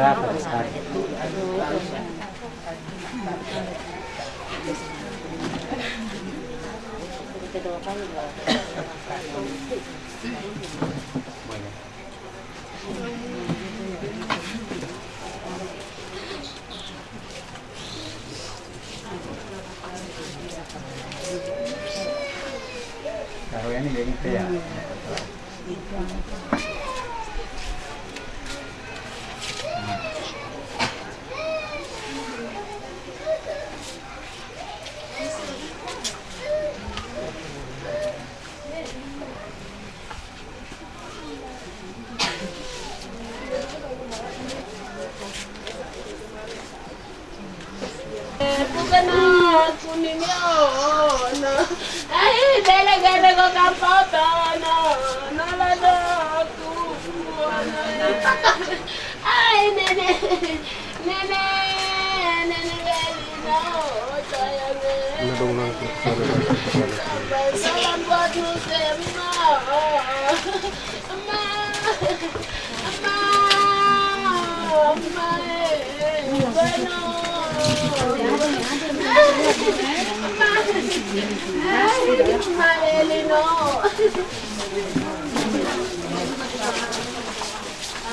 atas. Ke කියන්නේ මේකත් එයා. Mama Elinor.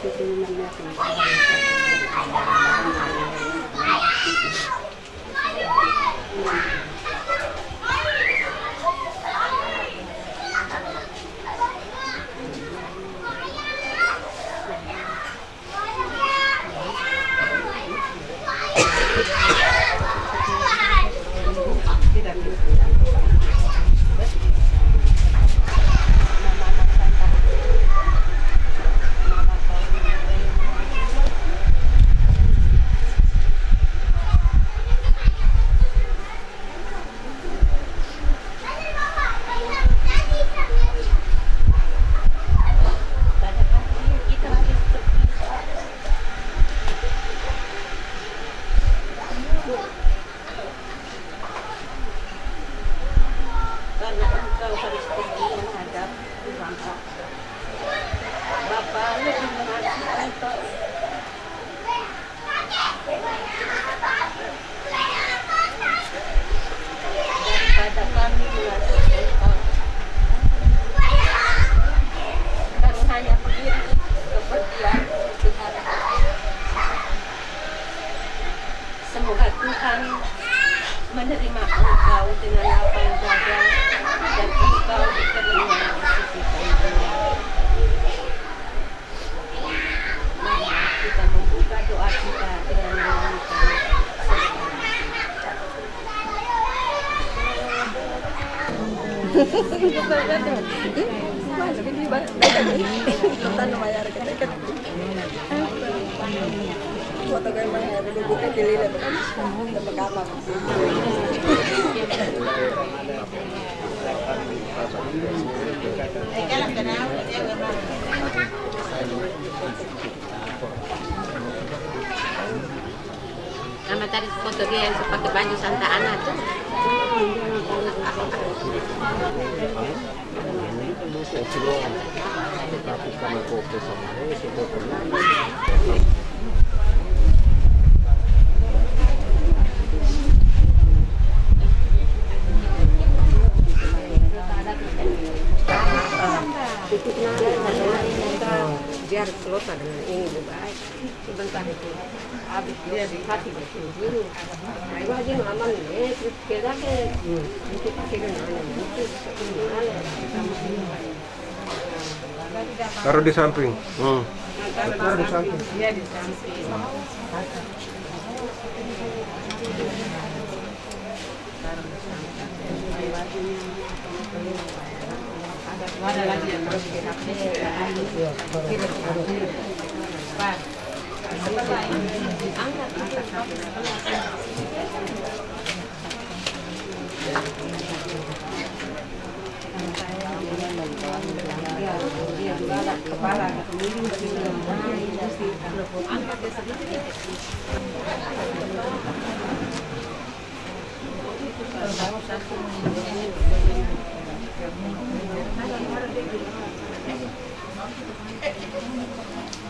Thank you. Nama tadi foto dia yang pakai baju Santa Ana tuh. biar selesai dengan ini lebih baik sebentar itu dia di hati betul dulu nah itu aja aman nih terus kita ke itu pakai dengan itu Taruh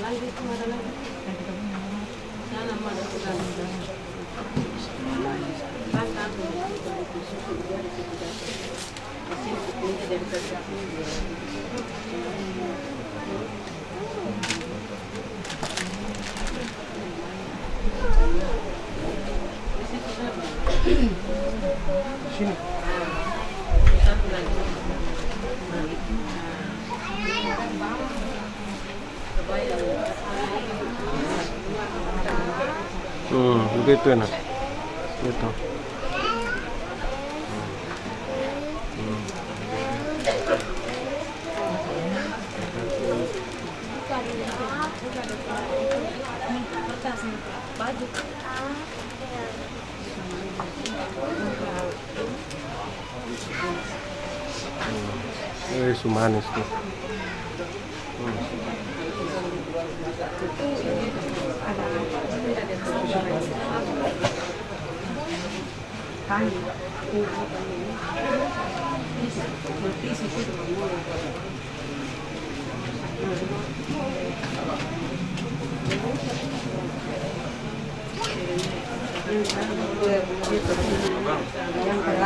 terus kita Hmm, begitu enak. Gitu. Eh, sumanis tuh.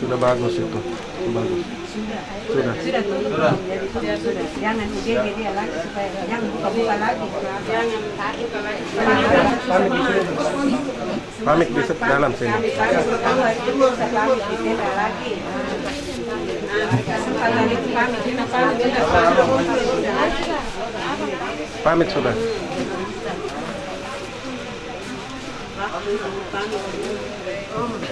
Sudah bagus itu. Bagus. sudah. Sudah. sudah. Sudah jadi sudah. Sudah jangan gege dia lagi supaya jangan buka-buka lagi. Jangan buka lagi. Pamit di dalam sini. lagi itu kami kita sudah.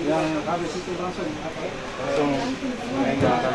Yang habis itu langsung? Langsung meninggalkan.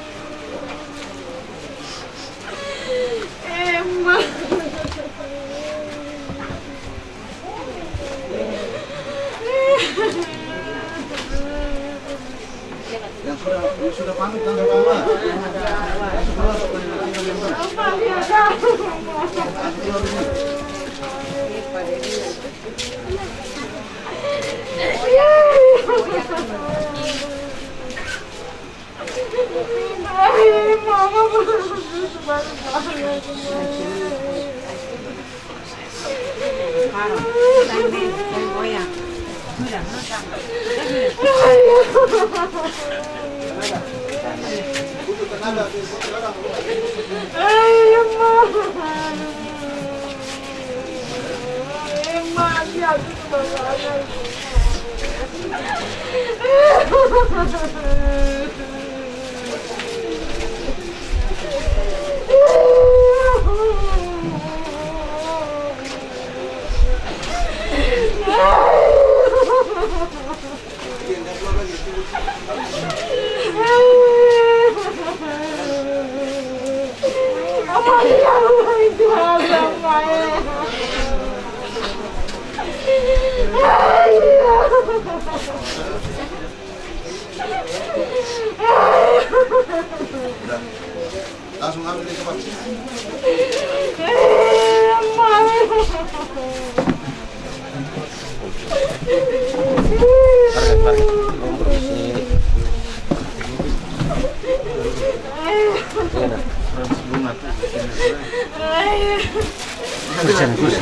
Kusen,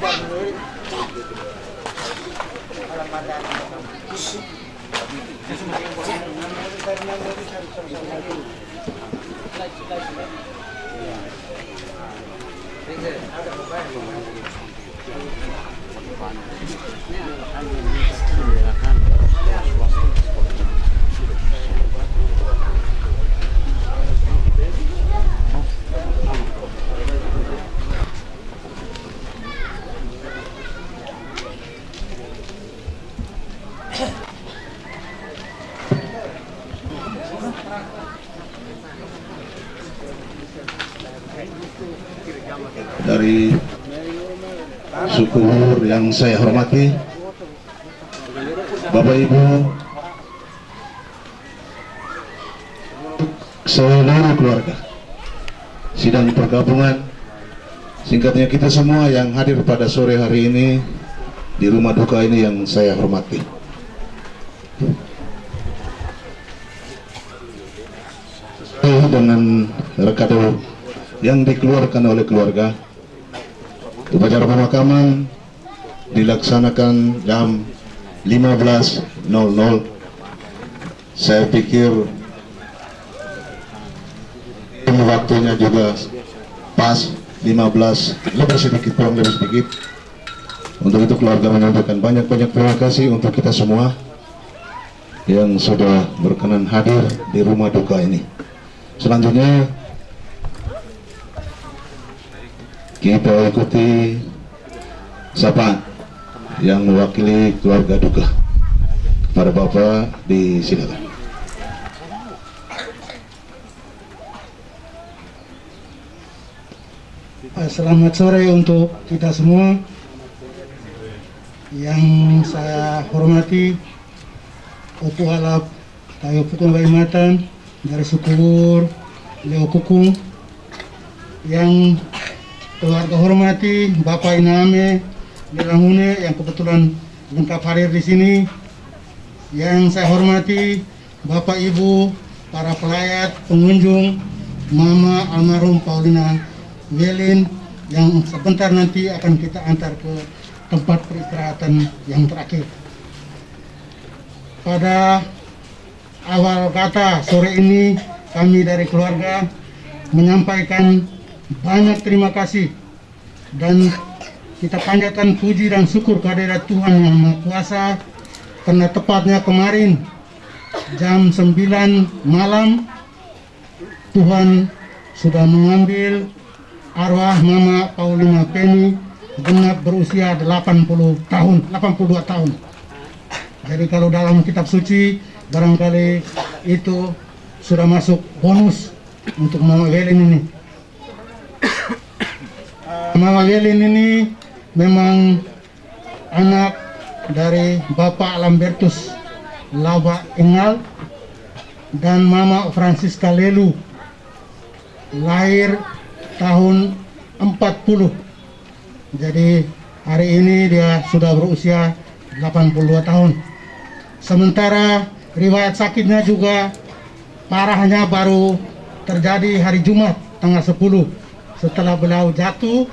kusen. dari suku Hur saya hormati, Bapak Ibu, seluruh keluarga, sidang pergabungan, singkatnya kita semua yang hadir pada sore hari ini di rumah duka ini yang saya hormati. Dengan rekado yang dikeluarkan oleh keluarga upacara pemakaman dilaksanakan jam 15.00 saya pikir waktunya juga pas. 15 lebih sedikit kurang lebih sedikit. Untuk itu keluarga menyampaikan banyak-banyak terima kasih untuk kita semua yang sudah berkenan hadir di rumah duka ini. Selanjutnya kita ikuti sapaan yang mewakili keluarga duka. Kepada Bapak disilakan. Eh, Selamat sore untuk kita semua Yang saya hormati Opu Alap Tayo Pukung Kalimatan Dari suku Lur Leo Kukung Yang keluarga hormati Bapak Iname Lelangune yang kebetulan lengkap hadir di sini Yang saya hormati Bapak Ibu Para pelayat, pengunjung Mama almarhum Paulina Welin yang sebentar nanti akan kita antar ke tempat peristirahatan yang terakhir. Pada awal kata sore ini kami dari keluarga menyampaikan banyak terima kasih dan kita panjatkan puji dan syukur kehadirat Tuhan yang Maha Kuasa karena tepatnya kemarin jam 9 malam Tuhan sudah mengambil arwah Mama Paulina Penny genap berusia 80 tahun, 82 tahun. Jadi kalau dalam kitab suci barangkali itu sudah masuk bonus untuk Mama Welin ini. Mama Welin ini memang anak dari Bapak Lambertus Laba Engal dan Mama Francisca Lelu lahir tahun 40 jadi hari ini dia sudah berusia 82 tahun. Sementara riwayat sakitnya juga parahnya baru terjadi hari Jumat tanggal 10 setelah beliau jatuh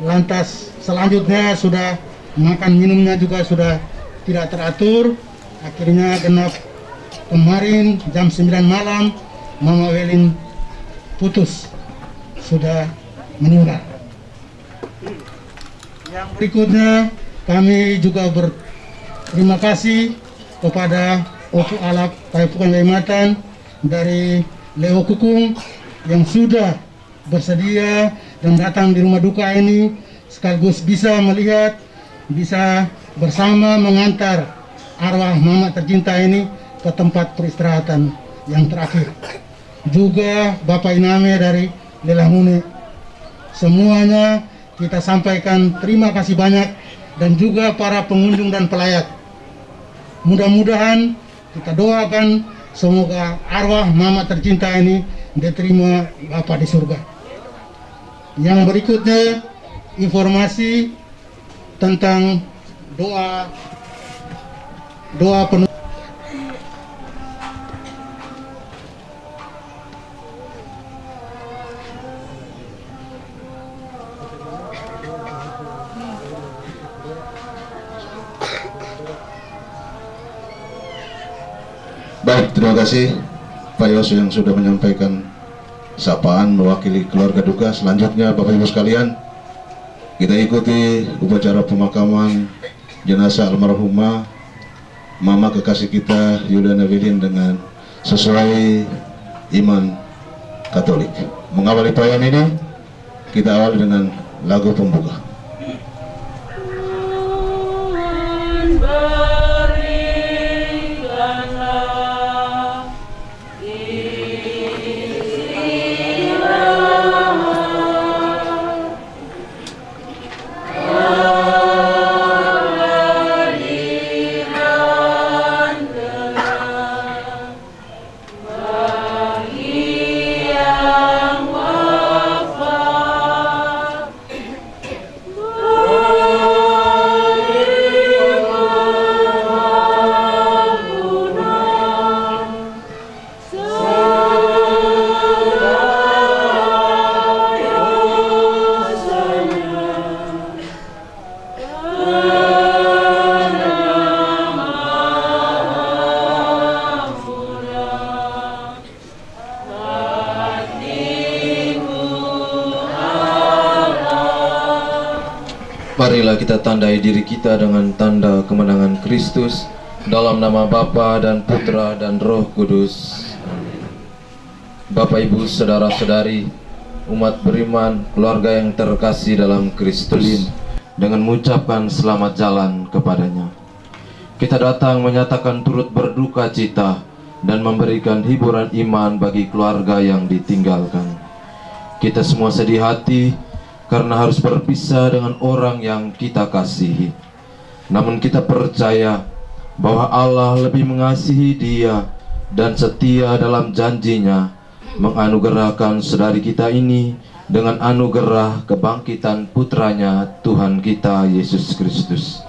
lantas selanjutnya sudah makan minumnya juga sudah tidak teratur akhirnya genap kemarin jam 9 malam Mama Welin putus sudah meninggal. Yang berikutnya kami juga berterima kasih kepada Opu Alap Payapukan Kalimatan dari Leo Kukung yang sudah bersedia dan datang di rumah duka ini sekaligus bisa melihat bisa bersama mengantar arwah mama tercinta ini ke tempat peristirahatan yang terakhir juga Bapak Iname dari Lelangune. Semuanya kita sampaikan terima kasih banyak dan juga para pengunjung dan pelayat. Mudah-mudahan kita doakan semoga arwah mama tercinta ini diterima Bapak di surga. Yang berikutnya informasi tentang doa doa penuh. Baik, terima kasih Pak Yos yang sudah menyampaikan sapaan mewakili keluarga duka. Selanjutnya Bapak Ibu sekalian, kita ikuti upacara pemakaman jenazah almarhumah Mama kekasih kita Yuliana William dengan sesuai iman Katolik. Mengawali perayaan ini, kita awali dengan lagu pembuka. Diri kita dengan tanda kemenangan Kristus dalam nama Bapa dan Putra dan Roh Kudus. Bapak Ibu, saudara-saudari, umat beriman, keluarga yang terkasih dalam Kristus dengan mengucapkan selamat jalan kepadanya. Kita datang menyatakan turut berduka cita dan memberikan hiburan iman bagi keluarga yang ditinggalkan. Kita semua sedih hati karena harus berpisah dengan orang yang kita kasihi. Namun kita percaya bahwa Allah lebih mengasihi dia dan setia dalam janjinya menganugerahkan saudari kita ini dengan anugerah kebangkitan putranya Tuhan kita Yesus Kristus.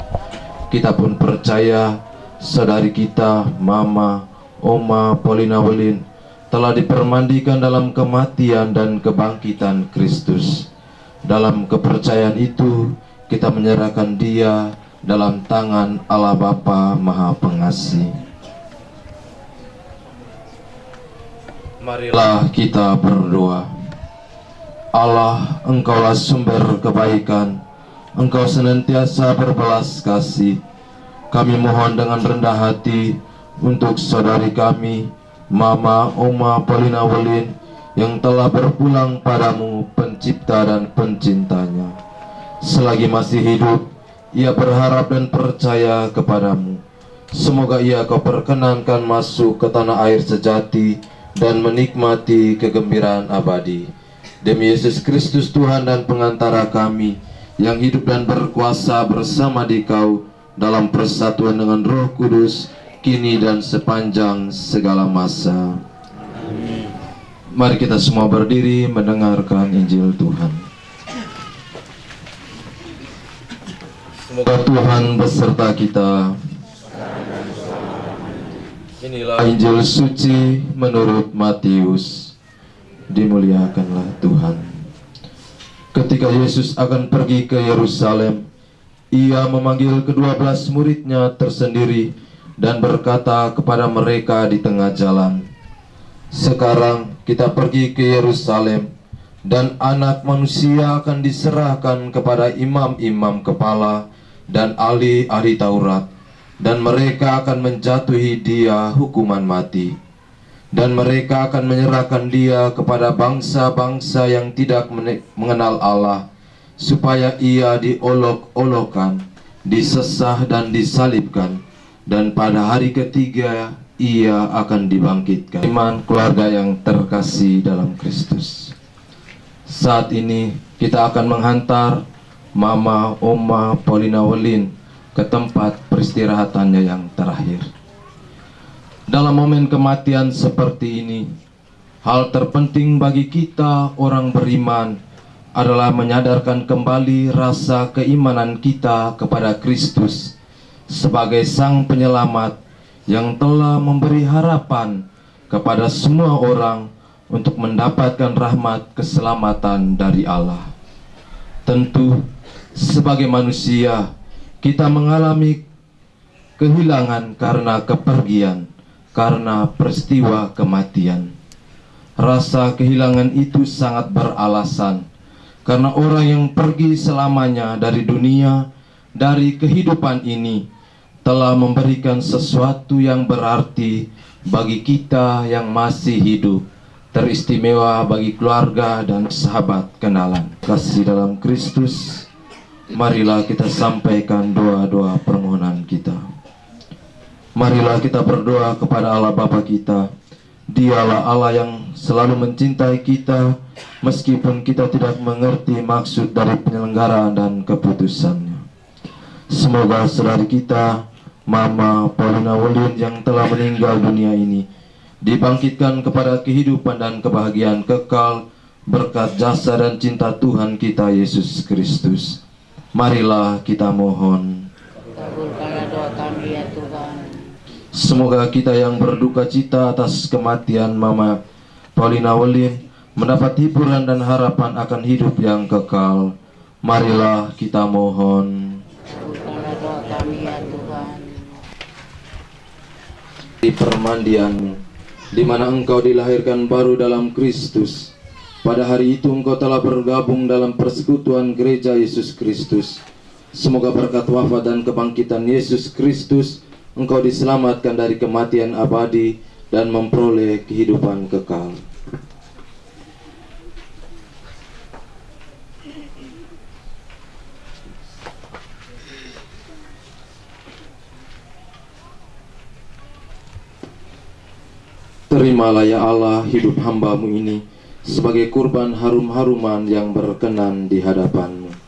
Kita pun percaya saudari kita, Mama, Oma Paulina Welin telah dipermandikan dalam kematian dan kebangkitan Kristus. Dalam kepercayaan itu, kita menyerahkan dia dalam tangan Allah Bapa Maha Pengasih. Marilah kita berdoa. Allah, Engkaulah sumber kebaikan. Engkau senantiasa berbelas kasih. Kami mohon dengan rendah hati untuk saudari kami, Mama Oma Paulina Welin, yang telah berpulang padamu, pencipta dan pencintanya. Selagi masih hidup, ia berharap dan percaya kepadamu. Semoga ia kau perkenankan masuk ke tanah air sejati dan menikmati kegembiraan abadi. Demi Yesus Kristus Tuhan dan pengantara kami yang hidup dan berkuasa bersama di kau dalam persatuan dengan roh kudus kini dan sepanjang segala masa. Mari kita semua berdiri mendengarkan Injil Tuhan. Semoga Tuhan beserta kita. Inilah Injil suci menurut Matius. Dimuliakanlah Tuhan. Ketika Yesus akan pergi ke Yerusalem, ia memanggil kedua belas muridnya tersendiri dan berkata kepada mereka di tengah jalan, Sekarang kita pergi ke Yerusalem, dan anak manusia akan diserahkan kepada imam-imam kepala dan ahli-ahli Taurat, dan mereka akan menjatuhi dia hukuman mati. Dan mereka akan menyerahkan dia kepada bangsa-bangsa yang tidak mengenal Allah, supaya ia diolok-olokkan, disesah dan disalibkan, dan pada hari ketiga ia akan dibangkitkan. Iman keluarga yang terkasih dalam Kristus. Saat ini kita akan menghantar Mama Oma Paulina Welin ke tempat peristirahatannya yang terakhir. Dalam momen kematian seperti ini, hal terpenting bagi kita orang beriman adalah menyadarkan kembali rasa keimanan kita kepada Kristus sebagai Sang Penyelamat yang telah memberi harapan kepada semua orang untuk mendapatkan rahmat keselamatan dari Allah. Tentu, sebagai manusia, kita mengalami kehilangan karena kepergian, karena peristiwa kematian. Rasa kehilangan itu sangat beralasan, karena orang yang pergi selamanya dari dunia, dari kehidupan ini, telah memberikan sesuatu yang berarti bagi kita yang masih hidup, teristimewa bagi keluarga dan sahabat kenalan. Kasih dalam Kristus, marilah kita sampaikan doa-doa permohonan kita. Marilah kita berdoa kepada Allah Bapa kita. Dialah Allah yang selalu mencintai kita meskipun kita tidak mengerti maksud dari penyelenggaraan dan keputusannya. Semoga saudari kita, Mama Paulina Welin yang telah meninggal dunia ini, dibangkitkan kepada kehidupan dan kebahagiaan kekal berkat jasa dan cinta Tuhan kita Yesus Kristus. Marilah kita mohon. Semoga kita yang berduka cita atas kematian Mama Paulina Welin mendapat hiburan dan harapan akan hidup yang kekal. Marilah kita mohon. Di permandianmu, di mana engkau dilahirkan baru dalam Kristus. Pada hari itu engkau telah bergabung dalam persekutuan gereja Yesus Kristus. Semoga berkat wafat dan kebangkitan Yesus Kristus, engkau diselamatkan dari kematian abadi dan memperoleh kehidupan kekal. Terimalah ya Allah hidup hambamu ini sebagai kurban harum-haruman yang berkenan di hadapanmu.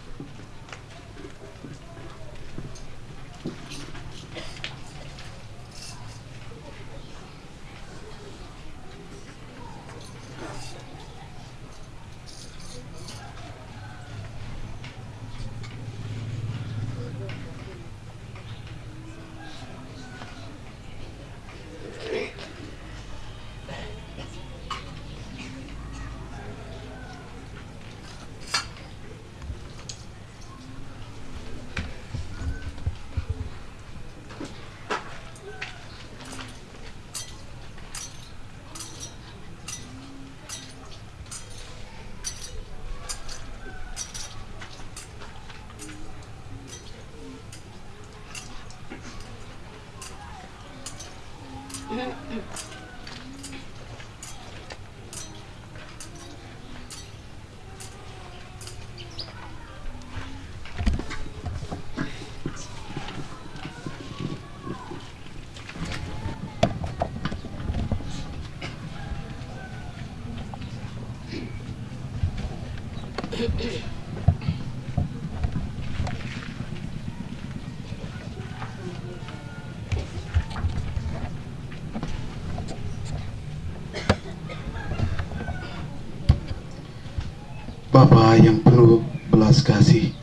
Bapa yang penuh belas kasih,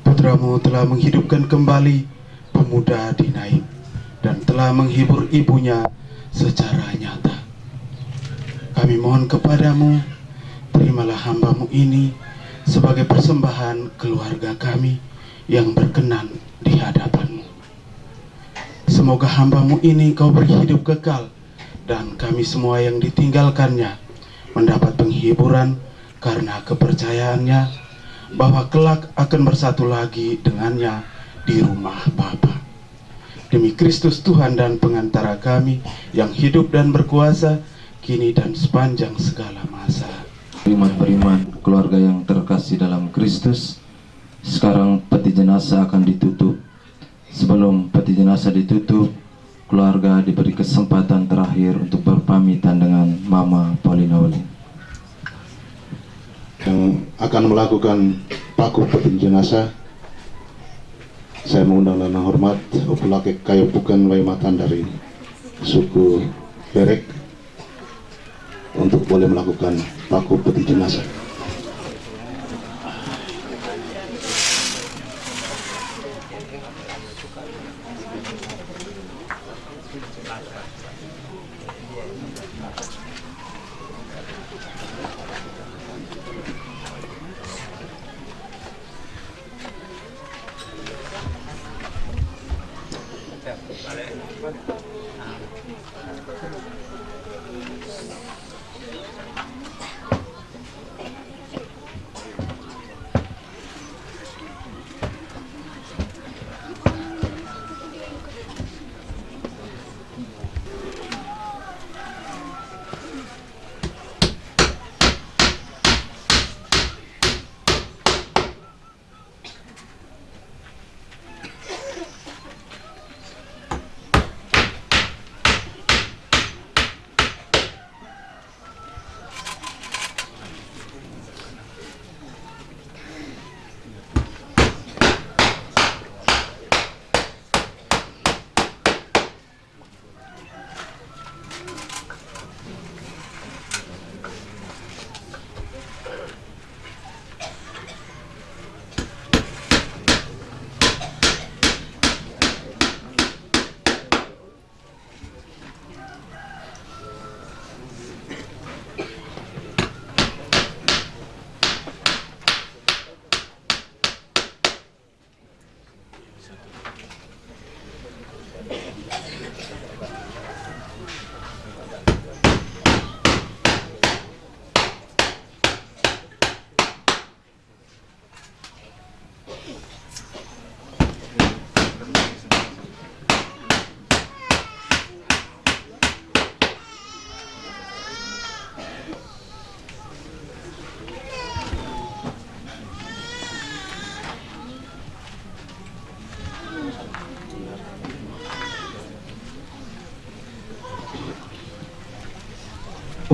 putramu telah menghidupkan kembali pemuda di Naim dan telah menghibur ibunya secara nyata. Kami mohon kepadamu, terimalah hambamu ini sebagai persembahan keluarga kami yang berkenan di hadapanmu. Semoga hambamu ini kau beri hidup kekal dan kami semua yang ditinggalkannya mendapat penghiburan karena kepercayaannya bahwa kelak akan bersatu lagi dengannya di rumah Bapa. Demi Kristus Tuhan dan pengantara kami yang hidup dan berkuasa kini dan sepanjang segala masa. Beriman-beriman keluarga yang terkasih dalam Kristus Sekarang peti jenazah akan ditutup Sebelum peti jenazah ditutup Keluarga diberi kesempatan terakhir untuk berpamitan dengan Mama Paulina Olin yang akan melakukan paku peti jenazah saya mengundang dengan hormat Upulake Kayu Bukan Waimatan dari suku Berek untuk boleh melakukan paku peti jenazah.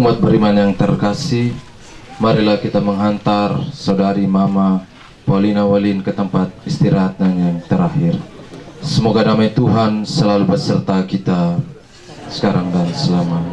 Umat beriman yang terkasih, marilah kita menghantar saudari Mama Paulina Walin ke tempat istirahatnya yang terakhir. Semoga damai Tuhan selalu beserta kita sekarang dan selama-lamanya.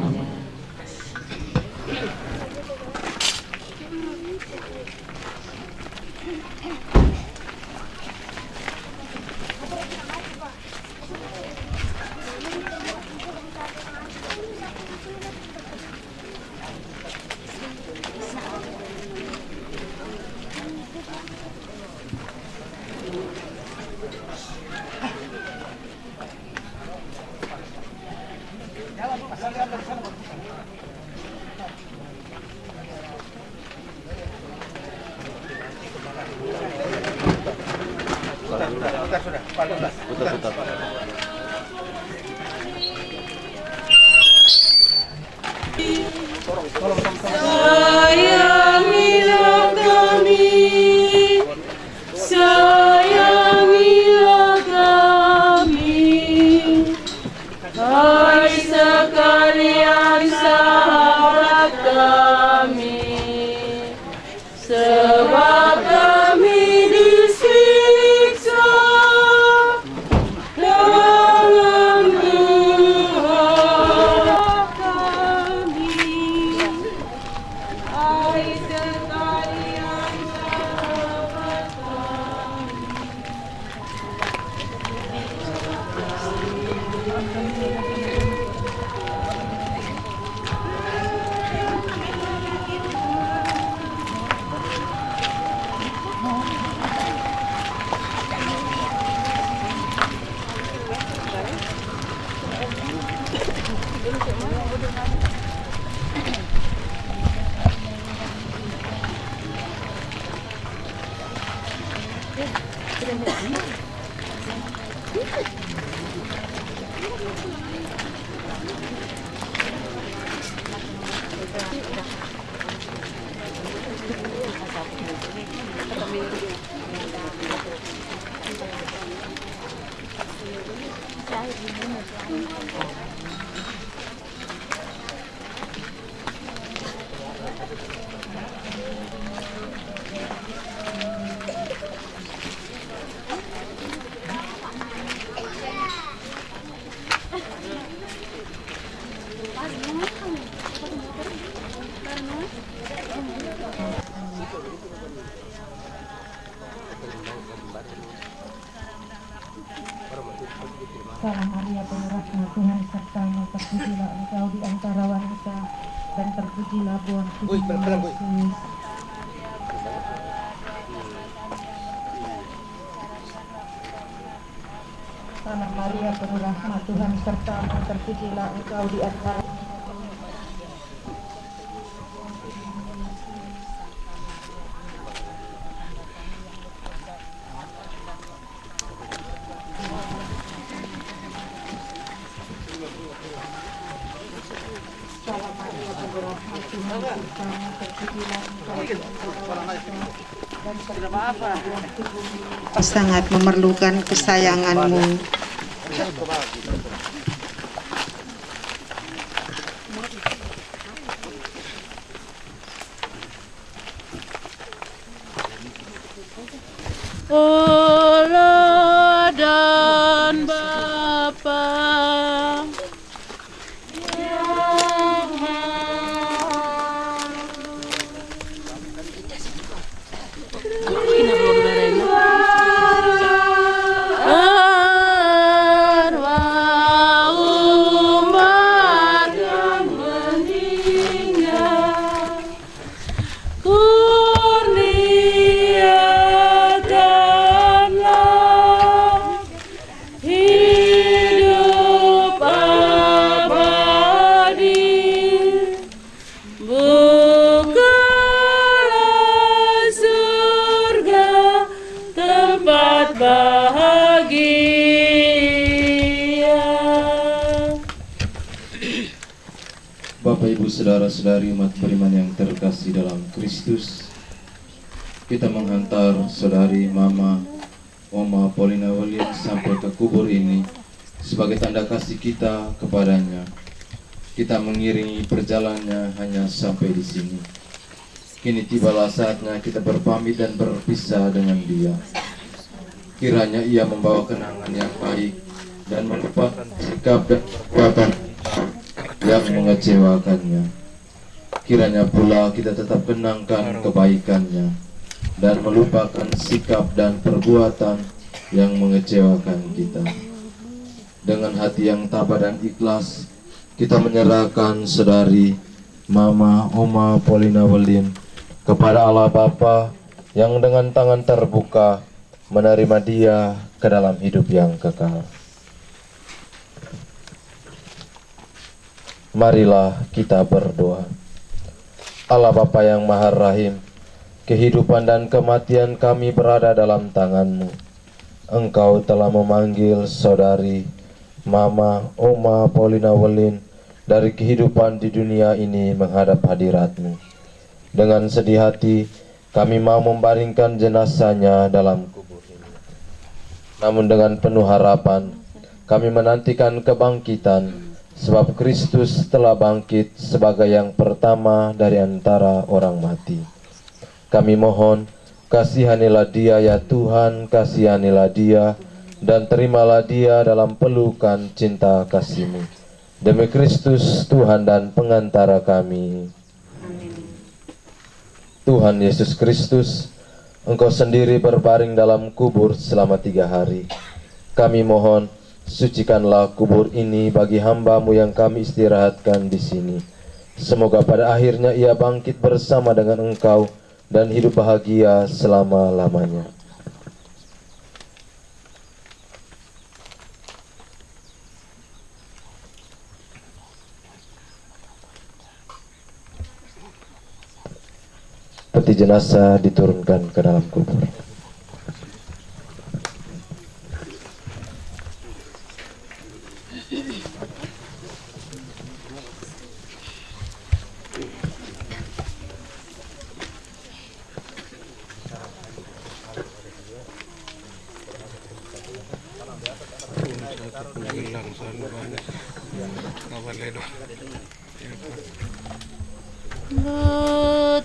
Dan terpujilah buah tubuhmu Yesus. Salam Maria penuh rahmat Tuhan sertamu terpujilah engkau di antara sangat memerlukan kesayanganmu. Kita kepadanya kita mengiringi perjalanannya hanya sampai di sini. Kini tibalah saatnya kita berpamit dan berpisah dengan dia. Kiranya ia membawa kenangan yang baik dan melupakan sikap dan perbuatan yang mengecewakannya. Kiranya pula kita tetap kenangkan kebaikannya dan melupakan sikap dan perbuatan yang mengecewakan kita. Dengan hati yang tabah dan ikhlas, kita menyerahkan saudari Mama Oma Polina Welin kepada Allah Bapa yang dengan tangan terbuka menerima dia ke dalam hidup yang kekal. Marilah kita berdoa. Allah Bapa yang Maha Rahim, kehidupan dan kematian kami berada dalam tanganmu. Engkau telah memanggil saudari, Mama, Oma, Paulina Welin dari kehidupan di dunia ini menghadap hadiratmu. Dengan sedih hati, kami mau membaringkan jenazahnya dalam kubur ini. Namun dengan penuh harapan, kami menantikan kebangkitan, sebab Kristus telah bangkit sebagai yang pertama dari antara orang mati. Kami mohon, kasihanilah dia ya Tuhan, kasihanilah dia, dan terimalah dia dalam pelukan cinta kasih-Mu. Demi Kristus Tuhan dan pengantara kami. Tuhan Yesus Kristus, Engkau sendiri berbaring dalam kubur selama tiga hari. Kami mohon, sucikanlah kubur ini bagi hambamu yang kami istirahatkan di sini. Semoga pada akhirnya ia bangkit bersama dengan engkau dan hidup bahagia selama-lamanya. Peti jenazah diturunkan ke dalam kubur.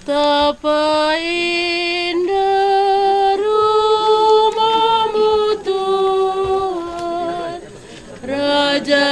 Betapa indah rumahmu Tuhan. Raja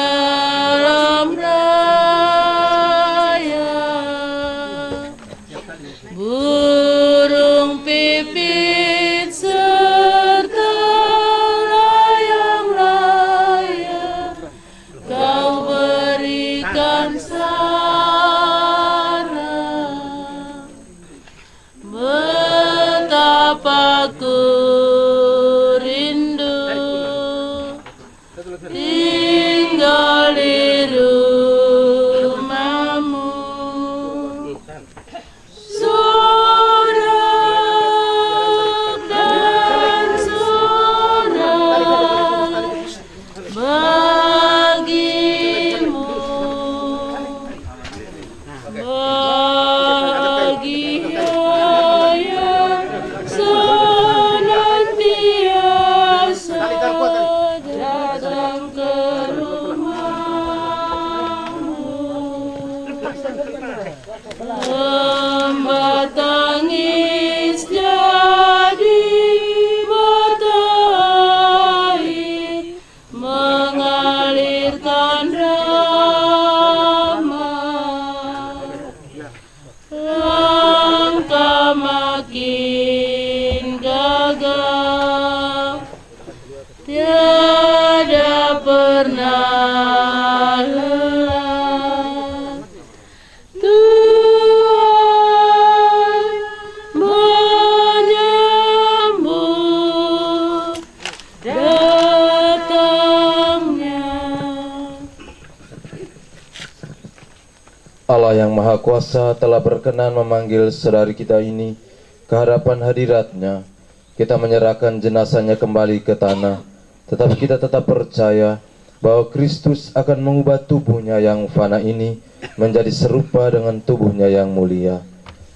telah berkenan memanggil saudari kita ini ke hadapan hadiratnya. Kita menyerahkan jenazahnya kembali ke tanah. Tetapi kita tetap percaya bahwa Kristus akan mengubah tubuhnya yang fana ini menjadi serupa dengan tubuhnya yang mulia.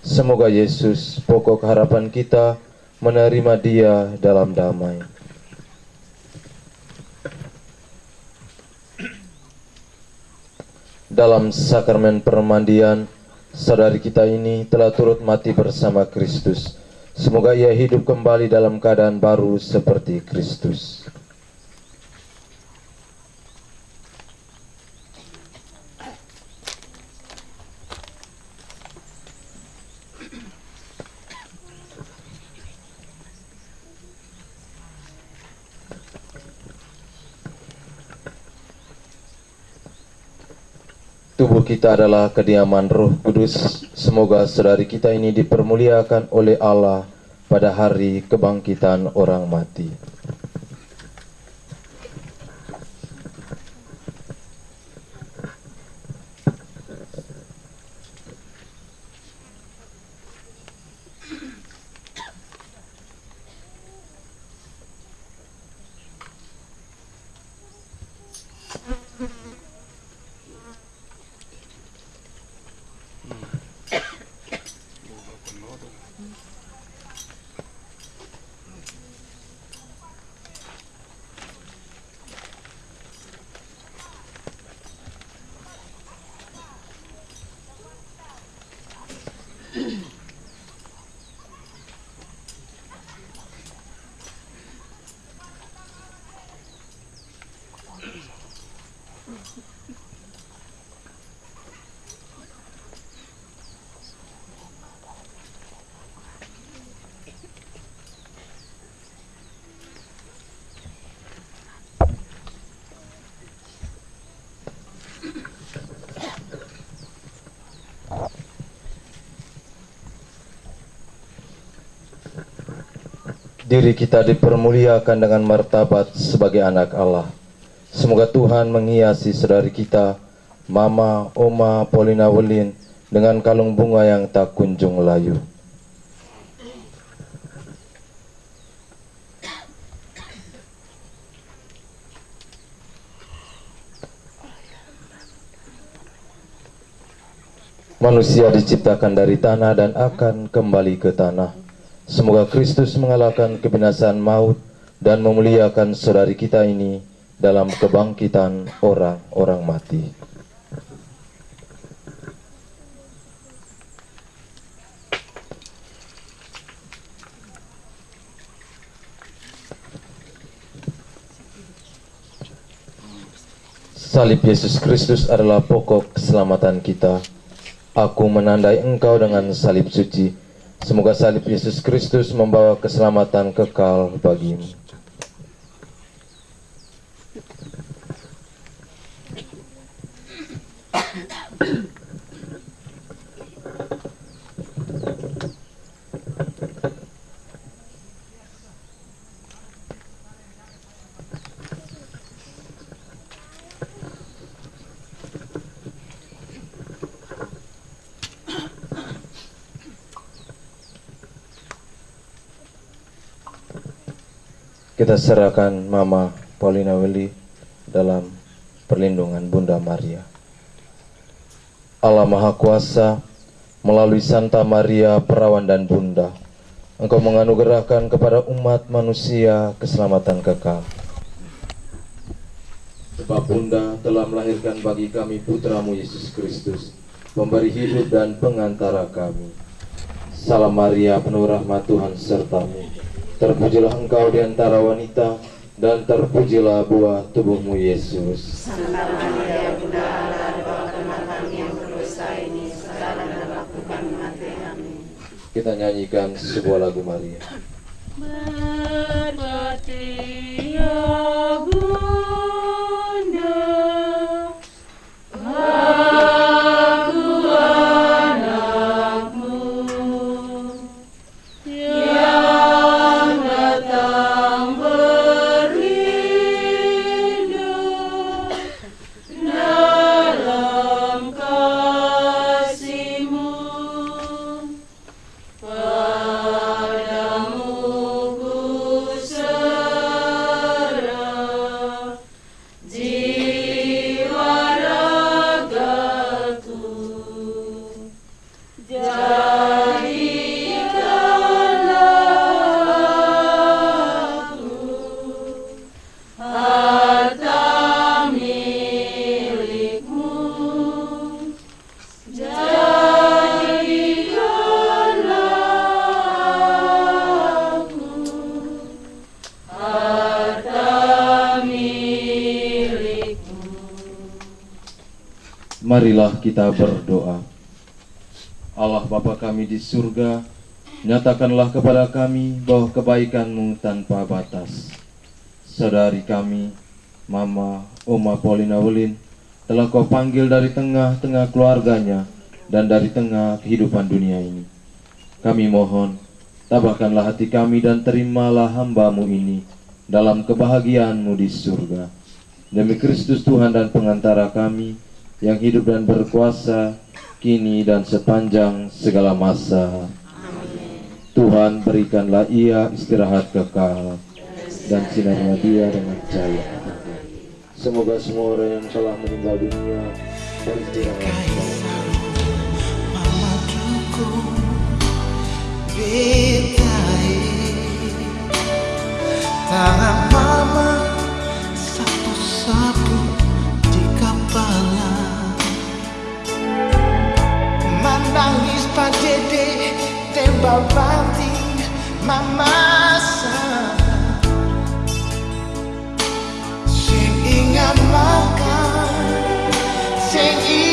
Semoga Yesus, pokok harapan kita, menerima dia dalam damai. dalam sakramen permandian, saudari kita ini telah turut mati bersama Kristus. Semoga ia hidup kembali dalam keadaan baru seperti Kristus. Kita adalah kediaman Roh Kudus. Semoga saudari kita ini dipermuliakan oleh Allah pada hari kebangkitan orang mati. Diri kita dipermuliakan dengan martabat sebagai anak Allah. Semoga Tuhan menghiasi saudari kita, Mama, Oma, Paulina Welin, dengan kalung bunga yang tak kunjung layu. Manusia diciptakan dari tanah dan akan kembali ke tanah. Semoga Kristus mengalahkan kebinasaan maut dan memuliakan saudari kita ini dalam kebangkitan orang-orang mati. Salib Yesus Kristus adalah pokok keselamatan kita. Aku menandai engkau dengan salib suci. Semoga salib Yesus Kristus membawa keselamatan kekal bagimu. Kita serahkan Mama Paulina Willy dalam perlindungan Bunda Maria. Allah Maha Kuasa, melalui Santa Maria, Perawan dan Bunda, Engkau menganugerahkan kepada umat manusia keselamatan kekal. Sebab Bunda telah melahirkan bagi kami putramu Yesus Kristus, pemberi hidup dan pengantara kami. Salam Maria, penuh rahmat Tuhan sertamu. Terpujilah engkau di antara wanita, dan terpujilah buah tubuhmu Yesus. Santa Maria, Bunda Allah, doakanlah kami yang berdosa ini, sekarang dan waktu kami mati. Amin. Kita nyanyikan sebuah lagu Maria. Berbakti kita berdoa. Allah Bapa kami di surga, nyatakanlah kepada kami bahwa kebaikan-Mu tanpa batas. Saudari kami, Mama Oma Paulina Welin, telah kau panggil dari tengah-tengah keluarganya dan dari tengah kehidupan dunia ini. Kami mohon, tabahkanlah hati kami dan terimalah hambamu ini dalam kebahagiaanmu di surga. Demi Kristus Tuhan dan pengantara kami, yang hidup dan berkuasa, kini dan sepanjang segala masa. Tuhan berikanlah ia istirahat kekal, dan sinarnya dia dengan cahaya. Semoga semua orang yang telah meninggal dunia beristirahat. Tangan mama Sapu-sapu Mary's Padede, they were rounding my massa. Singing a maka, singing.